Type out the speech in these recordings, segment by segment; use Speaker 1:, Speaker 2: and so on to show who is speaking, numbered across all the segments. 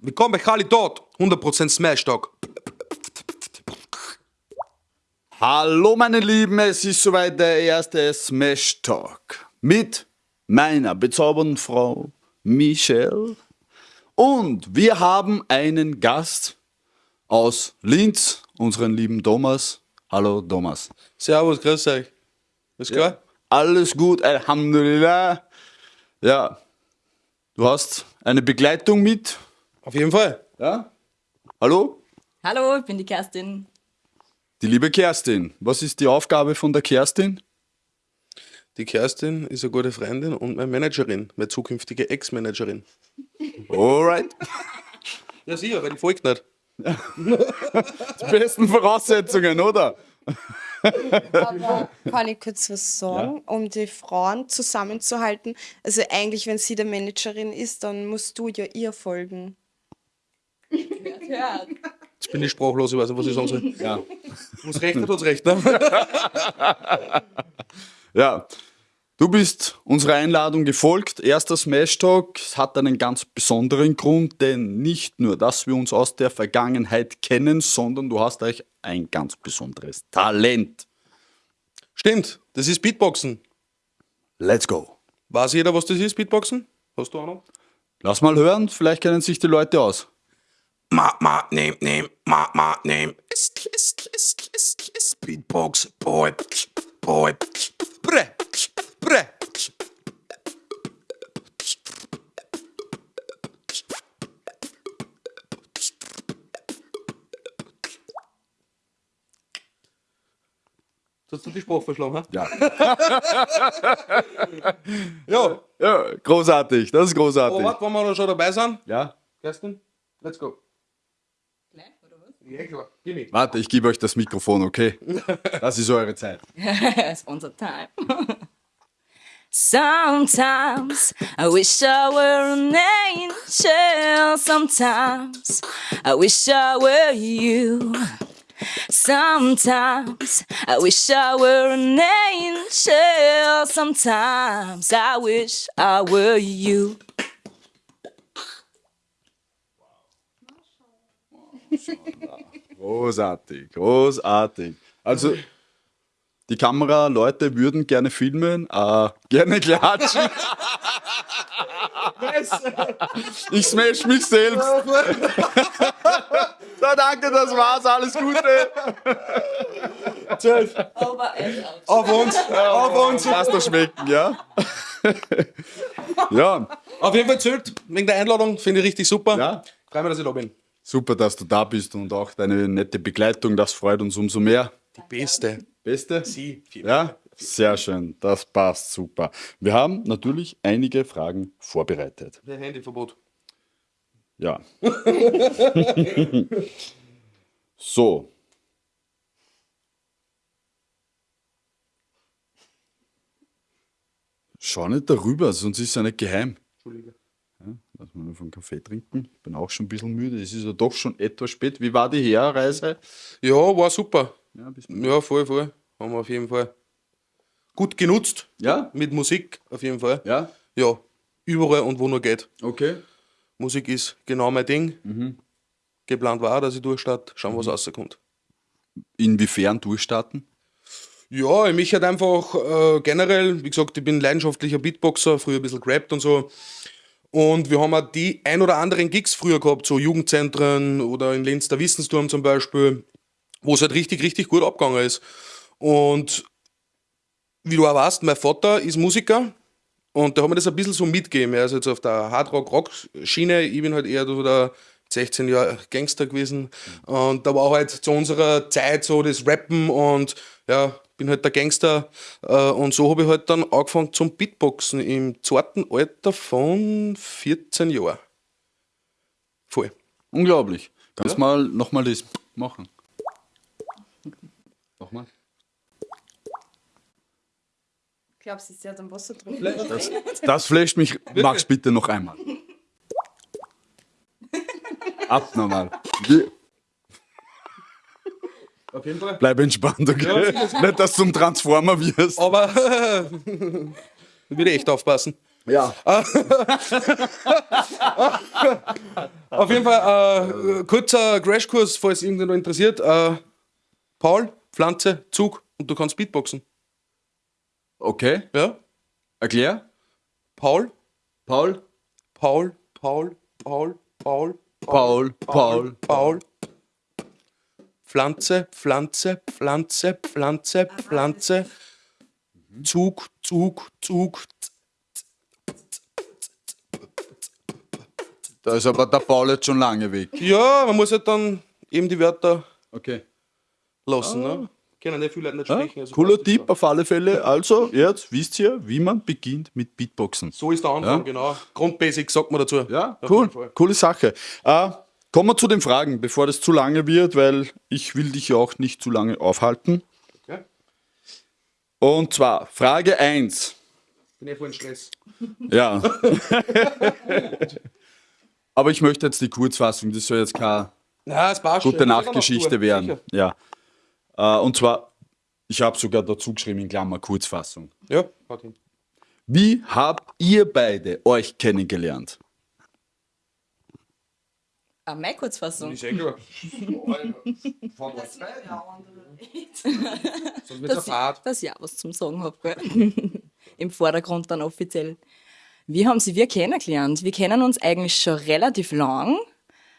Speaker 1: Willkommen bei Kali dort. 100% Smash Talk.
Speaker 2: Hallo meine Lieben, es ist soweit der erste Smash Talk mit meiner bezaubernden Frau Michelle. Und wir haben einen Gast aus Linz, unseren lieben Thomas. Hallo Thomas.
Speaker 1: Servus, grüß euch. Ist klar?
Speaker 2: Alles gut, Alhamdulillah. Ja, du hast eine Begleitung mit.
Speaker 1: Auf jeden Fall.
Speaker 2: Ja? Hallo?
Speaker 3: Hallo, ich bin die Kerstin.
Speaker 2: Die liebe Kerstin. Was ist die Aufgabe von der Kerstin?
Speaker 1: Die Kerstin ist eine gute Freundin und meine Managerin, meine zukünftige Ex-Managerin.
Speaker 2: Alright.
Speaker 1: Ja, sicher, weil die folgt nicht.
Speaker 2: Die besten Voraussetzungen, oder?
Speaker 4: Aber kann ich kurz was sagen, um die Frauen zusammenzuhalten? Also eigentlich, wenn sie der Managerin ist, dann musst du ja ihr folgen.
Speaker 3: Ja,
Speaker 1: Jetzt bin ich sprachlos, ich weiß nicht, was ich sagen soll.
Speaker 2: Ja.
Speaker 1: Muss recht, hat uns recht. Ne?
Speaker 2: Ja, du bist unserer Einladung gefolgt. Erster Smash Talk hat einen ganz besonderen Grund, denn nicht nur, dass wir uns aus der Vergangenheit kennen, sondern du hast euch ein ganz besonderes Talent.
Speaker 1: Stimmt, das ist Beatboxen.
Speaker 2: Let's go.
Speaker 1: Weiß jeder, was das ist, Beatboxen? Hast du auch noch?
Speaker 2: Lass mal hören, vielleicht kennen sich die Leute aus.
Speaker 1: Ma, ma, nehm, nehm, ma, ma, nehm. Ist, ist, ist, ist, ist, Beatbox, boy, boy, bre, bre. Hast du die Sprache verschlagen, ha?
Speaker 2: Ja.
Speaker 1: Ja.
Speaker 2: ja, großartig, das ist großartig.
Speaker 1: Oh, warte, wenn wir noch schon dabei sind.
Speaker 2: Ja,
Speaker 1: Kerstin, let's go.
Speaker 3: gleich, oder was?
Speaker 1: Ja, klar. Gib mir.
Speaker 2: warte, ich gebe euch das Mikrofon, okay? Das ist eure Zeit.
Speaker 3: It's unser time. Sometimes I wish I were an angel. Sometimes I wish I were you. Sometimes I wish I were an angel. Sometimes I wish I were you.
Speaker 2: Großartig, großartig. Also, die Kameraleute würden gerne filmen, äh, gerne klatschen. ich smash mich selbst. so, danke, das war's, alles Gute.
Speaker 3: Aber
Speaker 1: Auf uns, auf uns.
Speaker 2: Lass das schmecken, ja? ja,
Speaker 1: Auf jeden Fall zählt, wegen der Einladung, finde ich richtig super.
Speaker 2: Ja.
Speaker 1: Freue mich, dass ich da bin.
Speaker 2: super, dass du da bist und auch deine nette Begleitung, das freut uns umso mehr.
Speaker 1: Die Beste.
Speaker 2: Beste?
Speaker 1: Sie.
Speaker 2: Ja, sehr schön, das passt super. Wir haben natürlich einige Fragen vorbereitet.
Speaker 1: Der Handyverbot.
Speaker 2: Ja. so. Schau nicht darüber, sonst ist es ja nicht geheim.
Speaker 1: Entschuldige.
Speaker 2: Lass mal noch einen Kaffee trinken. Ich bin auch schon ein bisschen müde. Es ist ja doch schon etwas spät. Wie war die Herreise?
Speaker 1: Ja, war super.
Speaker 2: Ja,
Speaker 1: Ja, voll, voll. Haben wir auf jeden Fall gut genutzt.
Speaker 2: ja?
Speaker 1: Mit Musik, auf jeden Fall.
Speaker 2: Ja?
Speaker 1: Ja, überall und wo nur geht.
Speaker 2: Okay.
Speaker 1: Musik ist genau mein Ding.
Speaker 2: Mhm.
Speaker 1: Geplant war, dass ich durchstarte, schauen, was rauskommt.
Speaker 2: Inwiefern durchstarten?
Speaker 1: Ja, ich mich halt einfach äh, generell, wie gesagt, ich bin leidenschaftlicher Beatboxer, früher ein bisschen gerappt und so. Und wir haben auch die ein oder anderen Gigs früher gehabt, so Jugendzentren oder in Linz der Wissensturm zum Beispiel, wo es halt richtig, richtig gut abgegangen ist. Und wie du auch weißt, mein Vater ist Musiker und da haben wir das ein bisschen so mitgegeben. Er ist jetzt auf der Hardrock-Rock-Schiene, ich bin halt eher so der 16 Jahre Gangster gewesen. Und da war halt zu unserer Zeit so das Rappen und ja, bin halt der Gangster. Äh, Und so habe ich halt dann angefangen zum Beatboxen im zweiten Alter von 14 Jahren. Voll.
Speaker 2: Unglaublich. Kannst mal nochmal das machen. Nochmal.
Speaker 4: Glaubst du, sie hat am Wasser drin?
Speaker 2: Das, das flasht mich. Mach's bitte noch einmal. Abnormal.
Speaker 1: Auf jeden Fall.
Speaker 2: Bleib entspannt, okay? Nicht, dass du zum Transformer wirst.
Speaker 1: Aber würde echt aufpassen.
Speaker 2: Ja.
Speaker 1: Auf jeden Fall, äh, kurzer Crashkurs, falls irgendjemand interessiert. Äh, Paul, Pflanze, Zug und du kannst Beatboxen.
Speaker 2: Okay,
Speaker 1: Ja?
Speaker 2: erklär.
Speaker 1: Paul,
Speaker 2: Paul?
Speaker 1: Paul, Paul, Paul, Paul,
Speaker 2: Paul, Paul.
Speaker 1: Paul. Pflanze, Pflanze, Pflanze, Pflanze, Pflanze. Zug, Zug, Zug.
Speaker 2: Da ist aber der Paul jetzt schon lange weg.
Speaker 1: Ja, man muss halt dann eben die Wörter
Speaker 2: Okay.
Speaker 1: lassen. Ne? Können nicht viele Leute nicht
Speaker 2: Ja,
Speaker 1: sprechen. also
Speaker 2: cooler Tipp auf alle Fälle. Also, jetzt wisst ihr, wie man beginnt mit Beatboxen.
Speaker 1: So ist der Anfang,
Speaker 2: Ja.
Speaker 1: genau. Grundbasic sagt man dazu.
Speaker 2: Ja,
Speaker 1: Auf
Speaker 2: cool. Coole Sache. Äh, kommen wir zu den Fragen, bevor das zu lange wird, weil ich will dich ja auch nicht zu lange aufhalten.
Speaker 1: Okay.
Speaker 2: Und zwar Frage 1.
Speaker 1: Bin eh voll in Stress.
Speaker 2: Ja. Aber ich möchte jetzt die Kurzfassung, das soll jetzt keine
Speaker 1: Ja, passt
Speaker 2: gute. Nachtgeschichte
Speaker 1: Sicher.
Speaker 2: werden. Ja. Äh, und zwar, ich habe sogar dazu geschrieben in Klammer Kurzfassung.
Speaker 1: Ja, haut hin.
Speaker 2: Wie habt ihr beide euch kennengelernt?
Speaker 3: Ah, meine Kurzfassung.
Speaker 1: Ist eh klar. Sonst wird's
Speaker 3: dass,
Speaker 1: eine Fahrt.
Speaker 3: ich, dass ich auch was zum Sagen habe. Im Vordergrund dann offiziell. Wie haben sie wir kennengelernt? Wir kennen uns eigentlich schon relativ lang.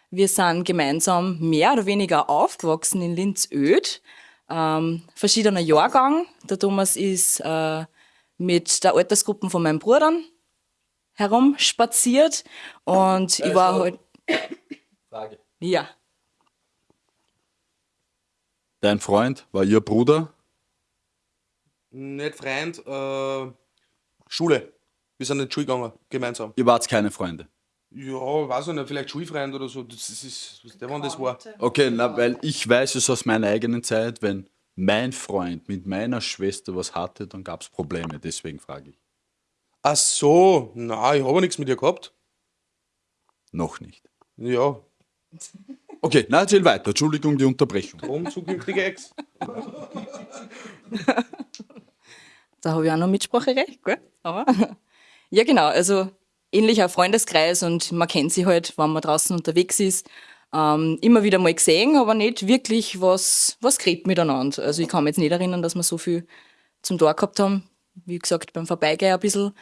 Speaker 3: Wir sind gemeinsam mehr oder weniger aufgewachsen in Linz-Öd. Ähm, verschiedener Jahrgang. Der Thomas ist äh, mit der Altersgruppe von meinen Brüdern herumspaziert und ich war halt.
Speaker 2: Frage.
Speaker 3: Ja,
Speaker 2: Dein Freund war ihr Bruder?
Speaker 1: Nicht Freund, äh, Schule. Wir sind in die Schule gegangen, gemeinsam.
Speaker 2: Ihr wart keine Freunde.
Speaker 1: Ja, weiß ich nicht, vielleicht Schulfreund oder so. Das ist, der wann das war.
Speaker 2: Okay, na, weil ich weiß es aus meiner eigenen Zeit, wenn mein Freund mit meiner Schwester was hatte, dann gab es Probleme. Deswegen frage ich.
Speaker 1: Ach so, na, ich habe nichts mit ihr gehabt.
Speaker 2: Noch nicht.
Speaker 1: Ja,
Speaker 2: Okay, na, erzähl weiter. Entschuldigung, die Unterbrechung.
Speaker 1: drum zukünftige Ex.
Speaker 3: Da habe ich auch noch Mitspracherecht, gell? Aber ja, genau. Also ähnlicher Freundeskreis und man kennt sie halt, wenn man draußen unterwegs ist. Ähm, immer wieder mal gesehen, aber nicht wirklich was, was geredet miteinander. Also ich kann mich jetzt nicht erinnern, dass wir so viel zum Tor gehabt haben. Wie gesagt, beim Vorbeigehen ein bisschen.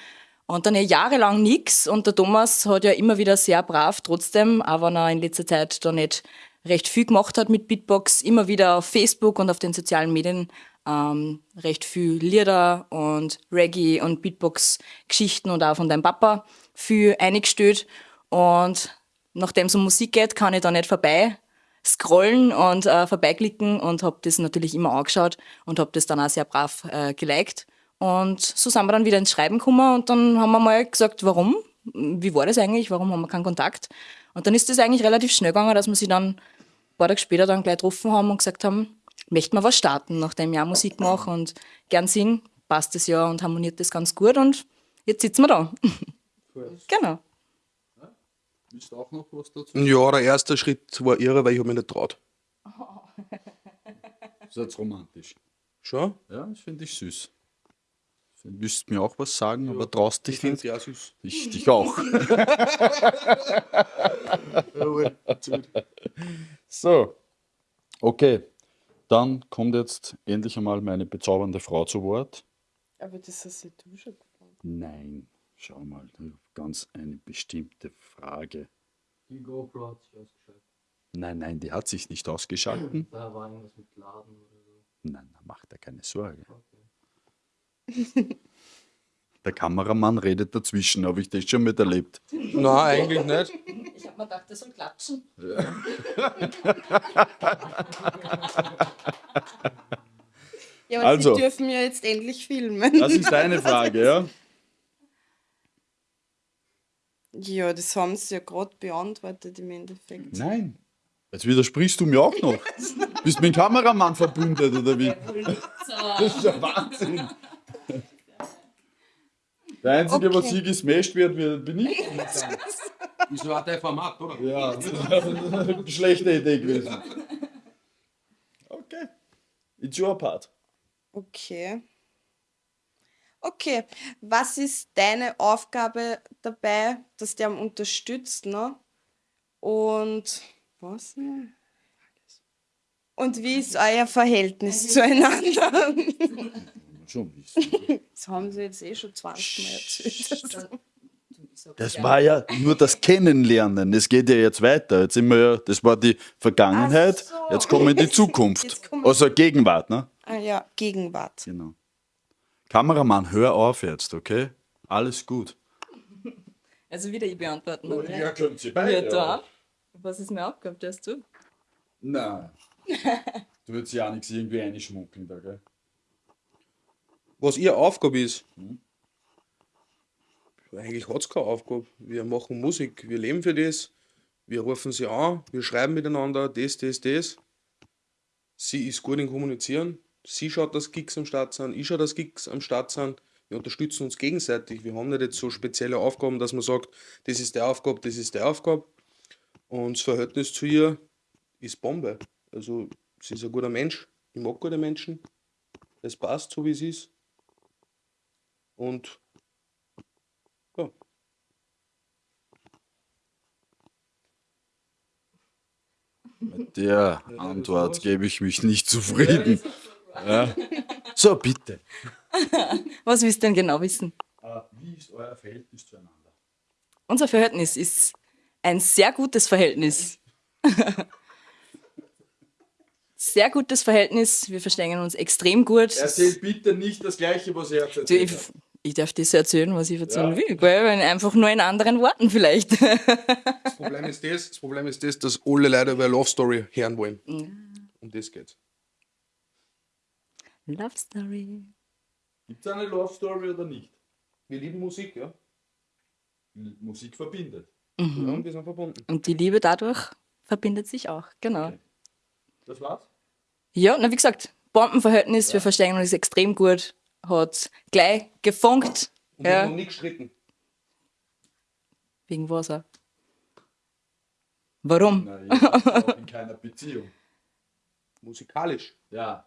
Speaker 3: Und dann ja jahrelang nichts. Und der Thomas hat ja immer wieder sehr brav trotzdem, auch wenn er in letzter Zeit da nicht recht viel gemacht hat mit Beatbox, immer wieder auf Facebook und auf den sozialen Medien ähm, recht viel Lieder und Reggae und Beatbox-Geschichten und auch von deinem Papa viel eingestellt. Und nachdem es um Musik geht, kann ich da nicht vorbei scrollen und äh, vorbeiklicken und habe das natürlich immer angeschaut und habe das dann auch sehr brav äh, geliked. Und so sind wir dann wieder ins Schreiben gekommen und dann haben wir mal gesagt, warum? Wie war das eigentlich? Warum haben wir keinen Kontakt? Und dann ist das eigentlich relativ schnell gegangen, dass wir sie dann ein paar Tage später dann gleich getroffen haben und gesagt haben, möchten wir was starten, nachdem ich auch Musik mache und gern singen, passt das ja und harmoniert das ganz gut und jetzt sitzen wir da. genau.
Speaker 2: Willst du auch noch was dazu?
Speaker 1: Ja, der erste Schritt war irre, weil ich habe mich nicht traut.
Speaker 2: Das ist jetzt romantisch.
Speaker 1: Schon?
Speaker 2: Ja, das finde ich süß. Du müsstest mir auch was sagen, aber traust dich
Speaker 1: Ich finde
Speaker 2: nicht.
Speaker 1: es ja süß.
Speaker 2: Ich dich auch. so. Okay. Dann kommt jetzt endlich einmal meine bezaubernde Frau zu Wort.
Speaker 4: Aber das hast ja du schon gemacht.
Speaker 2: Nein, schau mal, ganz eine bestimmte Frage.
Speaker 5: Die GoPro hat sich ausgeschaltet.
Speaker 2: Nein, nein, die hat sich nicht ausgeschalten.
Speaker 5: Da war irgendwas mit Laden oder so.
Speaker 2: Nein, da macht er keine Sorge. Der Kameramann redet dazwischen, habe ich das schon mit erlebt.
Speaker 1: Nein, eigentlich nicht.
Speaker 3: Ich habe mir gedacht, das soll klatschen.
Speaker 4: Ja, aber
Speaker 2: Also.
Speaker 4: sie dürfen ja jetzt endlich filmen.
Speaker 2: Das ist deine Frage, ja?
Speaker 4: Ja, das haben sie ja gerade beantwortet im Endeffekt.
Speaker 2: Nein. Jetzt widersprichst du mir auch noch. Bist mit dem Kameramann verbündet, oder wie? Das ist ja Wahnsinn. Der Einzige, was
Speaker 4: Okay.
Speaker 2: hier gesmashed wird, wird- bin ich.
Speaker 1: Wieso hat der Format, oder?
Speaker 2: Ja, das ist eine schlechte Idee gewesen. Okay. It's your part.
Speaker 4: Okay. Okay, was ist deine Aufgabe dabei, dass der am unterstützt, ne? Und was? ne? Und wie ist euer Verhältnis zueinander?
Speaker 2: Schon wissen.
Speaker 4: Das haben sie jetzt eh schon 20 Mal erzählt.
Speaker 2: Das war ja nur das Kennenlernen. Es geht ja jetzt weiter. Jetzt sind wir ja, das war die Vergangenheit.
Speaker 4: Ach so.
Speaker 2: Jetzt kommen wir in die Zukunft.
Speaker 4: Jetzt kommen wir-
Speaker 2: Also Gegenwart, ne?
Speaker 4: Ah ja, Gegenwart.
Speaker 2: Genau. Kameramann, hör auf jetzt, okay? Alles gut.
Speaker 3: Also wieder ich beantworten. oder?
Speaker 2: könnt sie
Speaker 3: Ja, da. Was ist mir Aufgabe, das du?
Speaker 2: Nein. Du würdest ja auch nichts irgendwie einschmuggeln da, gell?
Speaker 1: Was ihre Aufgabe ist. Eigentlich hat es keine Aufgabe. Wir machen Musik, wir leben für das, wir rufen sie an, wir schreiben miteinander, das, das, das. Sie ist gut in Kommunizieren. Sie schaut, dass Gigs am Start sind, ich schaue, dass Gigs am Start sind. Wir unterstützen uns gegenseitig. Wir haben nicht jetzt so spezielle Aufgaben, dass man sagt, das ist der Aufgabe, das ist der Aufgabe. Und das Verhältnis zu ihr ist Bombe. Also, sie ist ein guter Mensch. Ich mag gute Menschen. Es passt so, wie es ist. Und ja,
Speaker 2: Mit der Antwort gebe ich mich nicht zufrieden. Ja. So, bitte.
Speaker 3: Was willst du denn genau wissen?
Speaker 2: Wie ist euer Verhältnis zueinander?
Speaker 3: Unser Verhältnis ist ein sehr gutes Verhältnis. sehr gutes Verhältnis. Wir verstehen uns extrem gut.
Speaker 2: Erzählt bitte nicht das Gleiche, was er erzählt
Speaker 3: ich, ich darf das erzählen, was ich erzählen will, gell? Wenn einfach nur in anderen Worten vielleicht.
Speaker 1: das Problem ist das, das Problem ist das, dass alle Leute über eine Love Story hören wollen. Um das geht's.
Speaker 3: Love Story.
Speaker 2: Gibt es eine Love Story oder nicht?
Speaker 1: Wir lieben Musik, ja.
Speaker 2: Musik verbindet.
Speaker 1: ja und wir sind verbunden.
Speaker 3: Und die Liebe dadurch verbindet sich auch, genau.
Speaker 2: Das war's?
Speaker 3: Ja, na wie gesagt, Bombenverhältnis, wir verstehen uns extrem gut. Hat gleich gefunkt.
Speaker 1: Und wir haben
Speaker 3: Ja,
Speaker 1: noch nie gestritten.
Speaker 3: wegen was auch. Warum?
Speaker 2: Auch in keiner Beziehung.
Speaker 1: Musikalisch.
Speaker 2: Ja.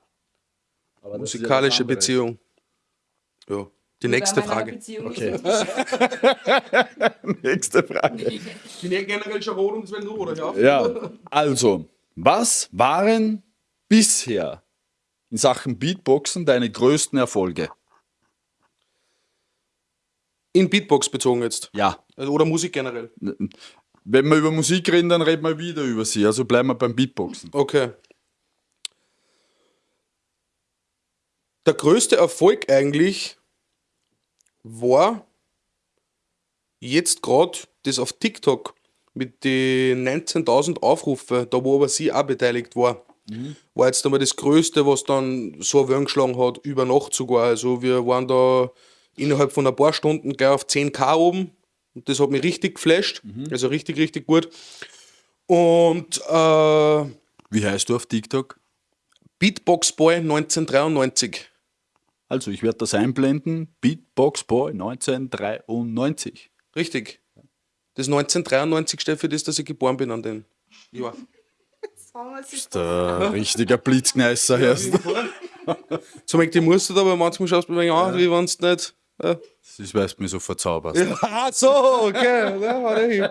Speaker 2: Aber ja
Speaker 1: Musikalische
Speaker 2: anderes.
Speaker 1: Beziehung. Ja. Die nächste Frage.
Speaker 2: Okay. Nächste Frage.
Speaker 1: Ich bin ja generell schon rot und will nur oder.
Speaker 2: Ja, also, was waren bisher in Sachen Beatboxen deine größten Erfolge?
Speaker 1: In Beatbox bezogen jetzt.
Speaker 2: Ja,
Speaker 1: oder Musik generell.
Speaker 2: wenn wir über Musik reden, dann reden wir wieder über sie. Also bleiben wir beim Beatboxen.
Speaker 1: Okay. Der größte Erfolg eigentlich war jetzt gerade das auf TikTok mit den 19.000 Aufrufe, da wo aber sie auch beteiligt war. War jetzt einmal das Größte, was dann so Wellen geschlagen hat, über Nacht sogar. Also wir waren da innerhalb von ein paar Stunden gleich auf 10k oben. Und das hat mich richtig geflasht. Also richtig, richtig gut. Und äh,
Speaker 2: Wie heißt du auf TikTok?
Speaker 1: Beatbox Boy 1993.
Speaker 2: Also, ich werde das einblenden. Beatbox Boy 1993.
Speaker 1: Richtig. Das 1993 steht für das, dass ich geboren bin an den Jahr.
Speaker 2: Der richtiger Blitzkneißer erst.
Speaker 1: So möchte ich musst du aber manchmal schaust du mir an, wie wenn es nicht. Ja.
Speaker 2: Das ist, weil du mich so verzauberst.
Speaker 1: Ah, so, okay. Ja, warte hin.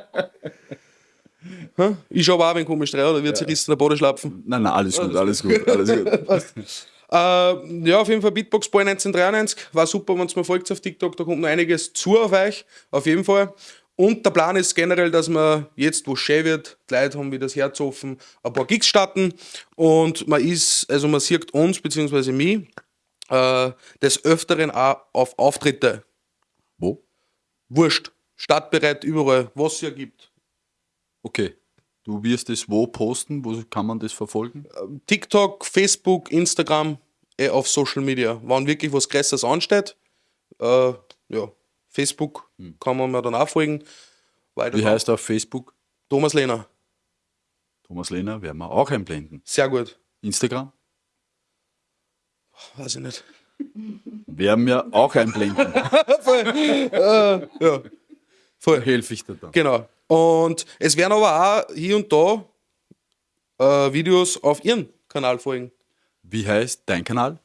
Speaker 1: Hä? Ich schaue auch, wenn komisch rein, oder wird sie rissen in der Boden schlapfen.
Speaker 2: Nein, nein, alles gut, alles gut, alles gut.
Speaker 1: Äh, ja, auf jeden Fall Beatbox Boy 1993. War super, wenn ihr mir folgt auf TikTok, da kommt noch einiges zu auf euch. Auf jeden Fall. Und der Plan ist generell, dass wir jetzt, wo es schön wird, die Leute haben wieder das Herz offen, ein paar Gigs starten. Und man ist, also man sieht uns, beziehungsweise mich, äh, des Öfteren auch auf Auftritte.
Speaker 2: Wo?
Speaker 1: Wurscht. Startbereit überall, was es hier gibt.
Speaker 2: Okay. Du wirst es wo posten? Wo kann man das verfolgen?
Speaker 1: TikTok, Facebook, Instagram, eh auf Social Media. Wenn wirklich was Größeres ansteht, äh, ja, Facebook kann man mir dann auch folgen. Weiter
Speaker 2: Wie heißt er auf Facebook?
Speaker 1: Thomas Lehner.
Speaker 2: Thomas Lehner werden wir auch einblenden.
Speaker 1: Sehr gut.
Speaker 2: Instagram
Speaker 1: Weiß ich nicht.
Speaker 2: werden wir auch einblenden.
Speaker 1: Ja, voll.
Speaker 2: Helfe ich dir dann.
Speaker 1: Genau. Und es werden aber auch hier und da äh, Videos auf ihren Kanal folgen.
Speaker 2: Wie heißt dein Kanal?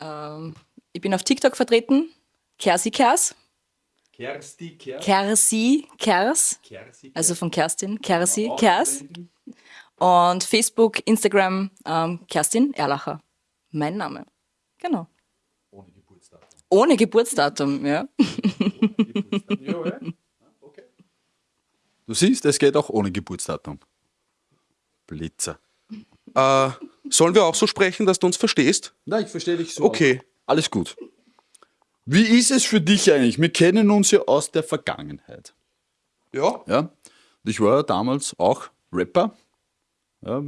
Speaker 3: Ähm, ich bin auf TikTok vertreten. Kersi Kers.
Speaker 2: Kersti Kers.
Speaker 3: Kersi Kers.
Speaker 2: Kersi
Speaker 3: Also von Kerstin. Kersi Kers. Und Facebook, Instagram, ähm, Kerstin Erlacher. Mein Name. Genau.
Speaker 2: Ohne Geburtsdatum.
Speaker 3: Ohne Geburtsdatum, ja.
Speaker 2: Du siehst, es geht auch ohne Geburtsdatum. Blitzer.
Speaker 1: Äh, sollen wir auch so sprechen, dass du uns verstehst?
Speaker 2: Nein, ich verstehe dich so.
Speaker 1: Okay.
Speaker 2: Alles gut. Wie ist es für dich eigentlich? Wir kennen uns ja aus der Vergangenheit.
Speaker 1: Ja.
Speaker 2: Ja? Ich war ja damals auch Rapper. Ja?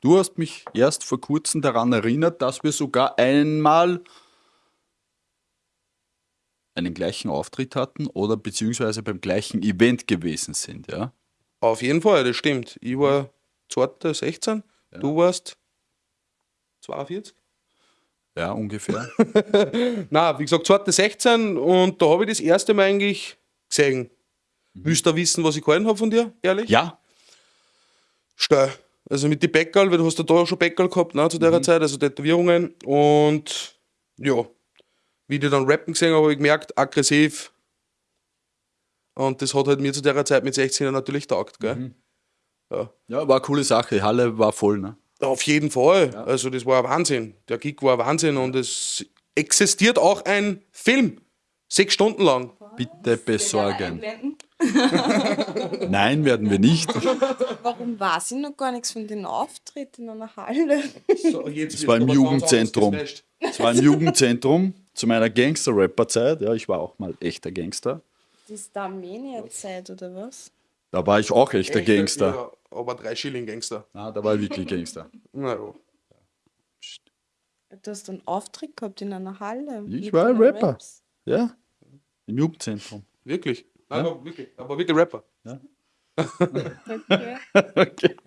Speaker 2: Du hast mich erst vor kurzem daran erinnert, dass wir sogar einmal einen gleichen Auftritt hatten oder beziehungsweise beim gleichen Event gewesen sind. Ja?
Speaker 1: Auf jeden Fall, das stimmt. Ich war 2016, du warst 42?
Speaker 2: Ja, ungefähr.
Speaker 1: Na, wie gesagt, 2016 und da habe ich das erste Mal eigentlich gesehen. Willst du wissen, was ich gehalten habe von dir, ehrlich?
Speaker 2: ja,
Speaker 1: Steil. Also mit den Bäckerl, weil du hast ja da schon Bäckerl gehabt, ne, zu der Zeit, also Tätowierungen. Und ja, wie die dann rappen gesehen habe, habe ich gemerkt, aggressiv. Und das hat halt mir zu der Zeit mit 16 natürlich taugt, gell? Ja.
Speaker 2: ja, war eine coole Sache. Die Halle war voll. Ne?
Speaker 1: Auf jeden Fall. Also das war ein Wahnsinn. Der Gig war ein Wahnsinn und es existiert auch ein Film. Sechs Stunden lang.
Speaker 2: Bitte besorgen. Nein, werden wir nicht.
Speaker 4: Warum weiß ich noch gar nichts von den Auftritten in einer Halle?
Speaker 1: So, jetzt
Speaker 2: Das war im Jugendzentrum. Es war im Jugendzentrum zu meiner Gangster-Rapper-Zeit. Ja, ich war auch mal echter Gangster.
Speaker 4: Da Armenier-Zeit oder was?
Speaker 2: Da war ich auch echter Gangster.
Speaker 1: Ja, aber drei Schilling Gangster.
Speaker 2: Na, da war ich wirklich Gangster.
Speaker 1: Na ja.
Speaker 4: Du hast einen Auftritt gehabt in einer Halle.
Speaker 2: Ich war ein Rapper.
Speaker 4: Raps.
Speaker 2: Ja, im Jugendzentrum.
Speaker 1: Wirklich? Nein, aber wirklich. Aber wirklich Rapper.
Speaker 4: Okay.
Speaker 2: Okay.
Speaker 4: okay.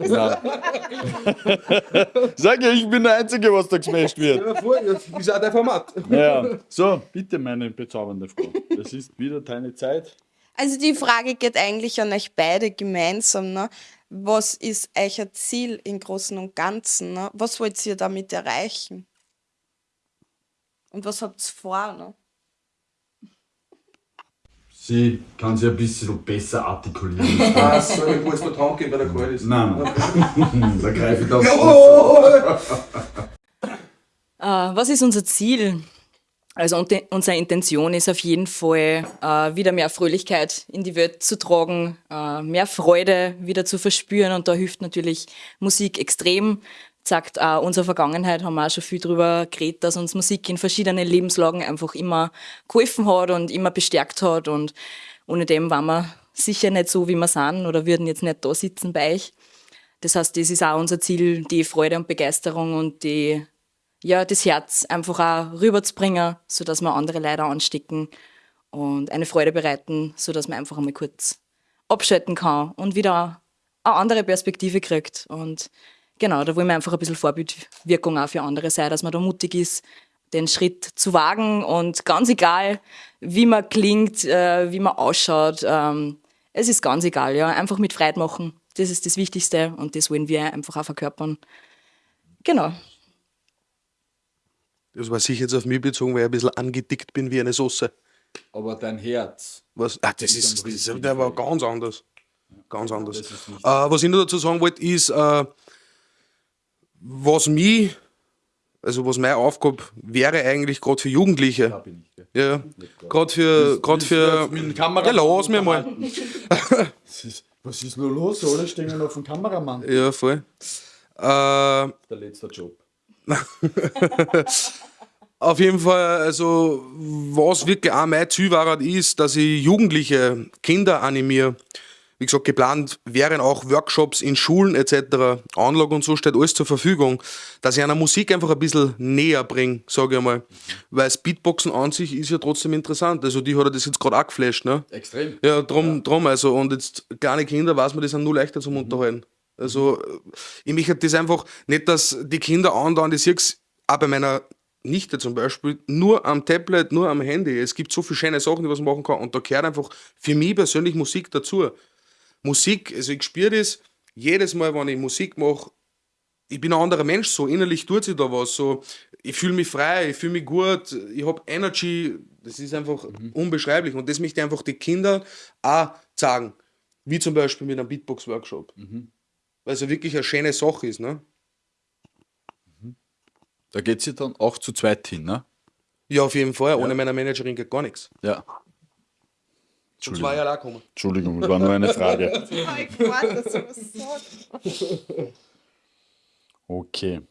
Speaker 2: Ja. Sag ja, ich bin der Einzige, was da gesmashed wird.
Speaker 1: Das ist auch dein Format.
Speaker 2: Ja. So, bitte, meine bezaubernde Frau. Es ist wieder deine Zeit.
Speaker 4: Also die Frage geht eigentlich an euch beide gemeinsam. Ne? Was ist euer Ziel im Großen und Ganzen? Ne? Was wollt ihr damit erreichen? Und was habt ihr vor? Ne?
Speaker 6: Sie kann sich ein bisschen besser artikulieren.
Speaker 1: Ah, so, ich muss mal tanken, weil der kalt ist.
Speaker 6: Nein, da greife ich das.
Speaker 3: Äh, was ist unser Ziel? Also unsere Intention ist auf jeden Fall, äh, wieder mehr Fröhlichkeit in die Welt zu tragen, äh, mehr Freude wieder zu verspüren und da hilft natürlich Musik extrem. Sagt auch unsere Vergangenheit, haben wir auch schon viel drüber geredet, dass uns Musik in verschiedenen Lebenslagen einfach immer geholfen hat und immer bestärkt hat und ohne dem waren wir sicher nicht so, wie wir sind oder würden jetzt nicht da sitzen bei euch. Das heißt, das ist auch unser Ziel, die Freude und Begeisterung und die ja, das Herz einfach auch rüberzubringen, sodass wir andere Leute anstecken und eine Freude bereiten, sodass man einfach einmal kurz abschalten kann und wieder eine andere Perspektive kriegt. Und genau, da wollen wir einfach ein bisschen Vorbildwirkung auch für andere sein, dass man da mutig ist, den Schritt zu wagen und ganz egal, wie man klingt, äh, wie man ausschaut, ähm, es ist ganz egal, ja, einfach mit Freude machen. Das ist das Wichtigste und das wollen wir einfach auch verkörpern. Genau.
Speaker 1: Das war sicher jetzt auf mich bezogen, weil ich ein bisschen angedickt bin wie eine Soße.
Speaker 2: Aber dein Herz.
Speaker 1: Was? Ah, das ist, das ist der war ganz anders. Ganz anders. Äh, was ich noch dazu sagen wollte, ist, äh, was mich, also was meine Aufgabe wäre eigentlich gerade für Jugendliche.
Speaker 2: Da bin ich. gell.
Speaker 1: Ja, gerade für, gerade für.
Speaker 2: Mit der Kamera
Speaker 1: Ja, lass mir mal.
Speaker 2: Was ist, was ist nur los? Alle stehen auf dem Kameramann.
Speaker 1: Ja, voll. Äh,
Speaker 2: Der letzte Job.
Speaker 1: Auf jeden Fall, also was wirklich auch mein Ziel war, ist, dass ich Jugendliche, Kinder animiere. Wie gesagt, geplant wären auch Workshops in Schulen etc. Anlage und so steht alles zur Verfügung, dass ich einer Musik einfach ein bisschen näher bringe, sage ich mal. Weil das Beatboxen an sich ist ja trotzdem interessant. Also die hat ja das jetzt gerade auch geflasht, ne?
Speaker 2: Extrem.
Speaker 1: Ja, drum, drum also. Und jetzt kleine Kinder, weiß man, die sind nur leichter zum Unterhalten. Also, äh, ich möchte das einfach nicht, dass die Kinder andauern, ich sehe auch bei meiner Nichte zum Beispiel, nur am Tablet, nur am Handy. Es gibt so viele schöne Sachen, die man machen kann. Und da gehört einfach für mich persönlich Musik dazu. Musik, also ich spüre das jedes Mal, wenn ich Musik mache, ich bin ein anderer Mensch, so innerlich tut sich da was. So, ich fühle mich frei, ich fühle mich gut, ich habe Energy, das ist einfach unbeschreiblich. Und das möchte ich einfach die Kinder auch sagen. Wie zum Beispiel mit einem Beatbox-Workshop. Weil es ja wirklich eine schöne Sache ist, ne?
Speaker 2: Da geht sie dann auch zu zweit hin, ne?
Speaker 1: Ja, auf jeden Fall. Ohne meine Managerin geht gar nichts.
Speaker 2: Ja.
Speaker 1: Schon zwei Jahre auch kommen.
Speaker 2: Entschuldigung, das war nur eine Frage.
Speaker 4: Sagst.
Speaker 2: Okay.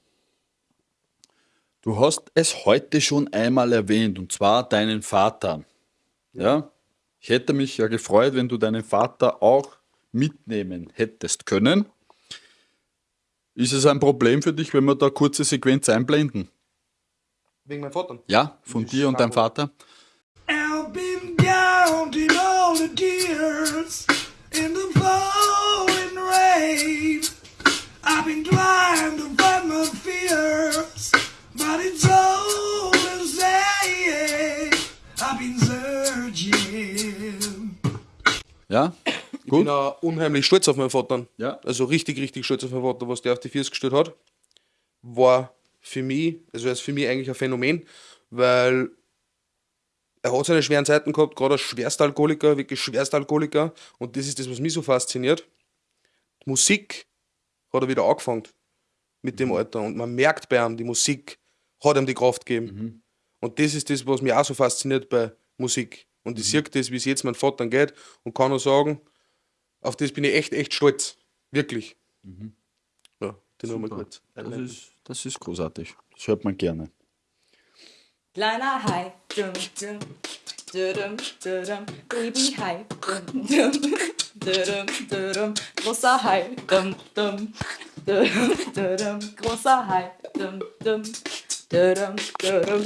Speaker 2: Du hast es heute schon einmal erwähnt, und zwar deinen Vater. Ja? Ich hätte mich ja gefreut, wenn du deinen Vater auch mitnehmen hättest können. Ist es ein Problem für dich, wenn wir da kurze Sequenz einblenden?
Speaker 1: Wegen meinem Vater.
Speaker 2: Ja, von dir und deinem Vater.
Speaker 7: I've been all the tears in the falling rain. I've been trying to fight my fears, but it's all the same. I've been searching.
Speaker 2: Ja?
Speaker 1: Ich bin
Speaker 2: Gut?
Speaker 1: auch unheimlich stolz auf meinen Vater.
Speaker 2: Ja.
Speaker 1: Also richtig, richtig stolz auf meinen Vater, was der auf die Füße gestellt hat. War für mich, also er ist für mich eigentlich ein Phänomen, weil er hat seine schweren Zeiten gehabt, gerade als Schwerstalkoholiker, wirklich Schwerstalkoholiker. Und das ist das, was mich so fasziniert. Musik hat er wieder angefangen mit dem Alter. Und man merkt bei ihm, die Musik hat ihm die Kraft gegeben. Und das ist das, was mich auch so fasziniert bei Musik. Und ich sehe das, wie es jetzt meinem Vater geht und kann nur sagen, auf das bin ich echt, echt stolz. Wirklich. Ja, den nochmal kurz.
Speaker 2: Das ist, das ist großartig. Das hört man gerne.
Speaker 3: Kleiner Hai, dum, dum, dum, dum, Baby Hai, dum, dum, dum, dum, großer Hai, dum, dum, dum, dum, großer Hai, dum, dum, dum, dum,